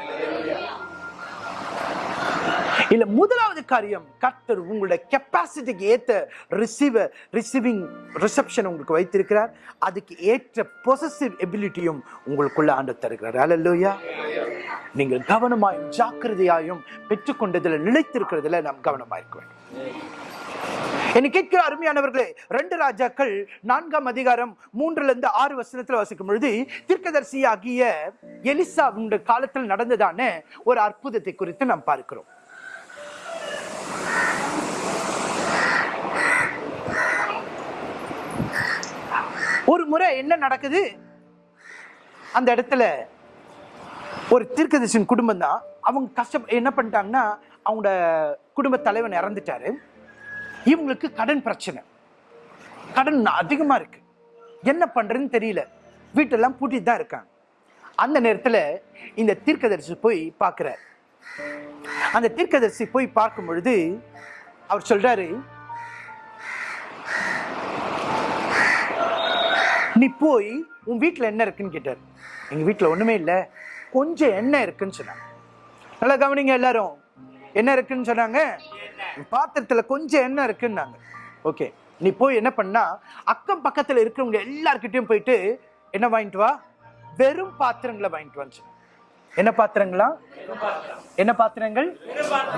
இல்ல முதலாவது காரியம் கர்த்தர் உங்களுடைய கெப்பாசிட்டிக்கு ஏற்ற ரிசீவர் ரிசீவிங் ரிசப்ஷன் உங்களுக்கு வைத்திருக்கிறார். அதுக்கு ஏற்ற பொசசிவ் எபிலிட்டியும் உங்களுக்குள்ள ஆண்டு தருகிறார். அலல்லோயா நீங்கள் கவனமாயும் ஜாக்கிரதையாயும் பெற்றுக்கொண்டதில் நிலைத்திருக்கிறதுல நாம் கவனமா இருக்க வேண்டும். என்னை கேட்கிற அருமையானவர்களே ரெண்டு ராஜாக்கள் நான்காம் அதிகாரம் மூன்றுல இருந்து ஆறு வசனத்துல வசிக்கும் பொழுது தீர்க்கதர்சி ஆகிய எலிசா காலத்தில் நடந்ததான ஒரு அற்புதத்தை குறித்து நாம் பார்க்கிறோம். ஒரு என்ன நடக்குது? அந்த இடத்துல ஒரு தீர்க்கதரிசன் குடும்பம் தான். அவங்க கஷ்டம் என்ன பண்ணிட்டாங்கன்னா அவங்களோட குடும்ப தலைவன் இறந்துட்டாரு. இவங்களுக்கு கடன் பிரச்சனை. கடன் அதிகமாக இருக்கு. என்ன பண்றதுன்னு தெரியல. வீட்டெல்லாம் பூட்டிட்டு தான் இருக்காங்க. அந்த நேரத்தில் இந்த தீர்க்கதரிசி போய் பார்க்குறார். அந்த தீர்க்கதரிசி போய் பார்க்கும் பொழுது அவர் சொல்றாரு நீ போய் உன் வீட்டில் என்ன இருக்குன்னு கேட்டார். எங்கள் வீட்டில் ஒன்றுமே இல்லை. கொஞ்சம் எண்ணெய் இருக்குன்னு சொன்னாங்க. நல்லா கவனிங்க எல்லாரும். என்ன இருக்குன்னு சொன்னாங்க? பாத்திரத்தில் கொஞ்சம் எண்ணெய் இருக்குன்னாங்க. ஓகே நீ போய் என்ன பண்ணா அக்கம் பக்கத்தில் இருக்கிறவங்க எல்லாருக்கிட்டையும் போயிட்டு என்ன வாங்கிட்டு வா? வெறும் பாத்திரங்களை வாங்கிட்டு வான்னு என்ன பாத்திரங்களா? என்ன பாத்திரங்கள்?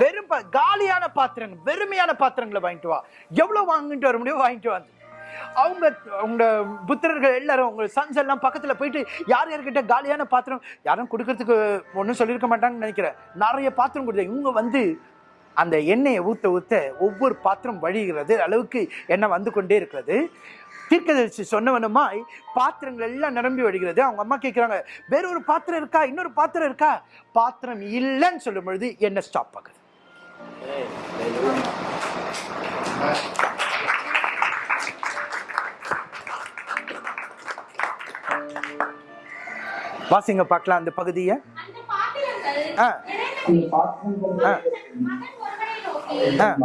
வெறும் காலியான பாத்திரங்கள் வெறுமையான பாத்திரங்களை வாங்கிட்டு வா. எவ்வளவு வாங்கிட்டு வர முடியும் வாங்கிட்டு வந்து அவங்க அவங்க புத்திரர்கள் எல்லாரும் உங்க சன்ஸ் எல்லாம் பக்கத்துல போயிட்டு யார் யார்கிட்ட காலியான பாத்திரம் யாரும் கொடுக்கறதுக்கு ஒன்றும் சொல்லியிருக்க மாட்டாங்கன்னு நினைக்கிறேன். நிறைய பாத்திரம் கொடுத்தேன் இவங்க வந்து அந்த எண்ணெயை ஊத்த ஊத்த ஒவ்வொரு பாத்திரம் வழிகிறது அளவுக்கு எண்ணெய் வந்து கொண்டே இருக்கிறது. தீர்க்கதரிசி சொன்னவனுமாய் பாத்திரங்கள் எல்லாம் நிரம்பி வழிகிறது. அவங்க அம்மா கேட்குறாங்க வேற ஒரு பாத்திரம் இருக்கா? இன்னொரு பாத்திரம் இருக்கா? பாத்திரம் இல்லைன்னு சொல்லும் பொழுது என்ன ஸ்டாப் ஆகுது? வாசிங்க பார்க்கலாம் அந்த பகுதியை. அந்த பாத்திரங்கள் ஆ. ஆ.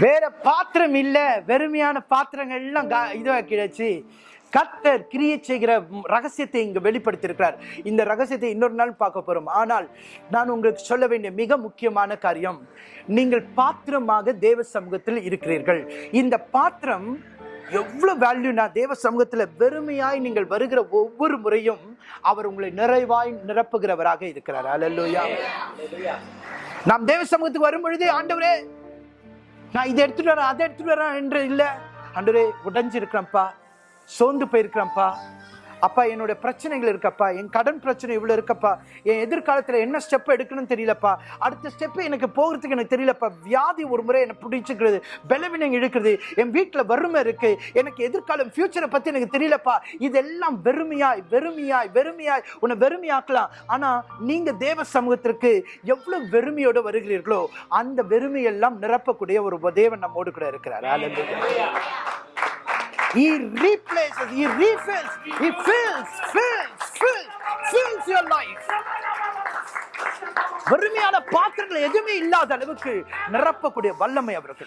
வேற பாத்திரம் இல்ல வெறுமையான பாத்திரங்கள் எல்லாம் கா- இதுவா கிடைச்சு. கர்த்தர் கிரியை செய்கிற ரகசியத்தை இங்கு வெளிப்படுத்தியிருக்கிறார். இந்த ரகசியத்தை இன்னொரு நாள் பார்க்க போறோம். ஆனால் நான் உங்களுக்கு சொல்ல வேண்டிய மிக முக்கியமான காரியம் நீங்கள் பாத்திரமாக தேவ சமூகத்தில் இருக்கிறீர்கள். இந்த பாத்திரம் எவ்வளவு வேல்யூனா தேவ சமூகத்தில் வெறுமையாய் நீங்கள் வருகிற ஒவ்வொரு முறையும் அவர் உங்களை நிறைவாய் நிரப்புகிறவராக இருக்கிறார். அல்லேலூயா நாம் தேவ சமூகத்துக்கு வரும் பொழுது ஆண்டவரே நான் இதை எடுத்துட்டு வரேன் அதை எடுத்துட்டு வரேன் என்று இல்லை. ஆண்டவரே உடைஞ்சிருக்கிறேன்ப்பா. சோர்ந்து போயிருக்கிறேன்ப்பா. அப்பா என்னோட பிரச்சனைகள் இருக்கப்பா. என் கடன் பிரச்சனை இவ்வளோ இருக்கப்பா. என் எதிர்காலத்தில் என்ன ஸ்டெப் எடுக்கணும்னு தெரியலப்பா. அடுத்த ஸ்டெப்பு எனக்கு போகிறதுக்கு எனக்கு தெரியலப்பா. வியாதி ஒரு முறை என்னை பிடிச்சிக்கிறது பலவீனம் இழுக்கிறது என் வீட்டில் வறுமை இருக்குது எனக்கு எதிர்காலம் ஃபியூச்சரை பற்றி எனக்கு தெரியலப்பா. இதெல்லாம் வெறுமையாய் வெறுமையாய் வெறுமையாய் உன்னை வெறுமையாக்கலாம். ஆனால் நீங்கள் தேவ சமூகத்திற்கு எவ்வளோ வெறுமையோடு வருகிறீர்களோ அந்த வெறுமையெல்லாம் நிரப்பக்கூடிய ஒரு தேவன் நம்மோடு கூட இருக்கிறார். Hallelujah. He replaces, he refills, he fills, fills, fills, fills your life. வறுமையான பாத்திரங்கள் எதுவுமே இல்லாத அளவுக்கு நிரப்பக்கூடிய வல்லமை அவருக்கு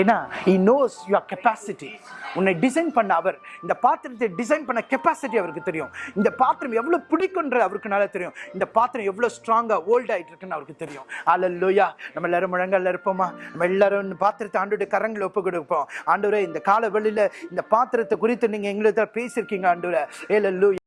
ஏன்னா இ நோஸ் யுவர் கெப்பாசிட்டி உன்னை டிசைன் பண்ண அவர் இந்த பாத்திரத்தை டிசைன் பண்ண கெப்பாசிட்டி அவருக்கு தெரியும். இந்த பாத்திரம் எவ்வளோ பிடிக்குன்ற அவருக்கு நல்லா தெரியும். இந்த பாத்திரம் எவ்வளோ ஸ்ட்ராங்காக ஓல்ட் ஆயிட்டு இருக்குன்னு அவருக்கு தெரியும். அல்லையா நம்ம எல்லாரும் முழங்கால இருப்போமா? நம்ம எல்லாரும் இந்த பாத்திரத்தை ஆண்டோட கரங்களை ஒப்பு கொடுப்போம். ஆண்டவரே இந்த கால வெளியில் இந்த பாத்திரத்தை குறித்து நீங்க எங்களுக்கு பேசியிருக்கீங்க ஆண்டூரா ஏல லூயா